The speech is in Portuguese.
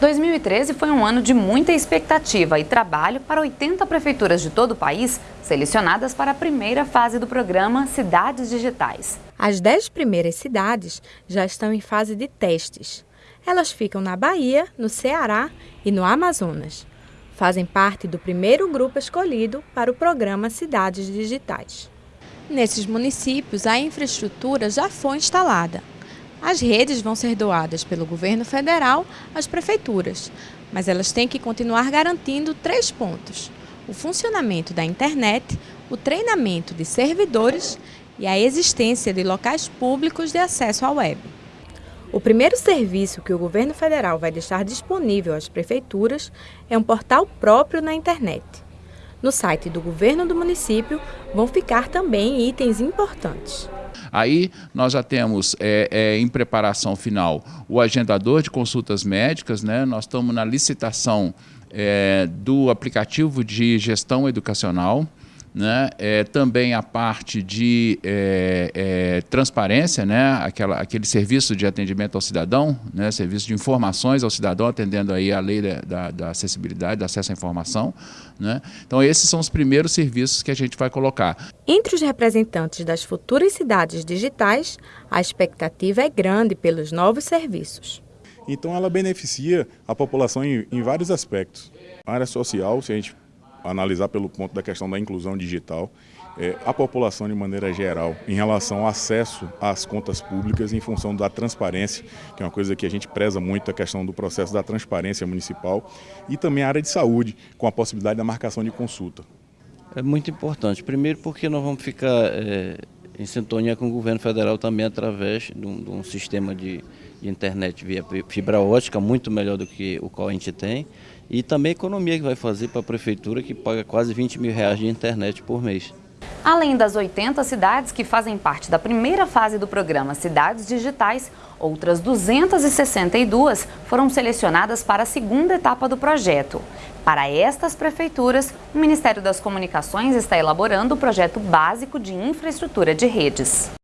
2013 foi um ano de muita expectativa e trabalho para 80 prefeituras de todo o país selecionadas para a primeira fase do programa Cidades Digitais. As 10 primeiras cidades já estão em fase de testes. Elas ficam na Bahia, no Ceará e no Amazonas. Fazem parte do primeiro grupo escolhido para o programa Cidades Digitais. Nesses municípios, a infraestrutura já foi instalada. As redes vão ser doadas pelo governo federal às prefeituras, mas elas têm que continuar garantindo três pontos: o funcionamento da internet, o treinamento de servidores e a existência de locais públicos de acesso à web. O primeiro serviço que o governo federal vai deixar disponível às prefeituras é um portal próprio na internet. No site do governo do município vão ficar também itens importantes. Aí nós já temos é, é, em preparação final o agendador de consultas médicas, né? nós estamos na licitação é, do aplicativo de gestão educacional, né? É, também a parte de é, é, transparência, né? Aquela, aquele serviço de atendimento ao cidadão, né? serviço de informações ao cidadão, atendendo aí a lei da, da acessibilidade, do acesso à informação. Né? Então esses são os primeiros serviços que a gente vai colocar. Entre os representantes das futuras cidades digitais, a expectativa é grande pelos novos serviços. Então ela beneficia a população em, em vários aspectos. A área social, se a gente analisar pelo ponto da questão da inclusão digital, é, a população de maneira geral, em relação ao acesso às contas públicas em função da transparência, que é uma coisa que a gente preza muito, a questão do processo da transparência municipal, e também a área de saúde, com a possibilidade da marcação de consulta. É muito importante. Primeiro porque nós vamos ficar é, em sintonia com o governo federal também através de um, de um sistema de, de internet via fibra ótica, muito melhor do que o qual a gente tem. E também a economia que vai fazer para a prefeitura, que paga quase 20 mil reais de internet por mês. Além das 80 cidades que fazem parte da primeira fase do programa Cidades Digitais, outras 262 foram selecionadas para a segunda etapa do projeto. Para estas prefeituras, o Ministério das Comunicações está elaborando o projeto básico de infraestrutura de redes.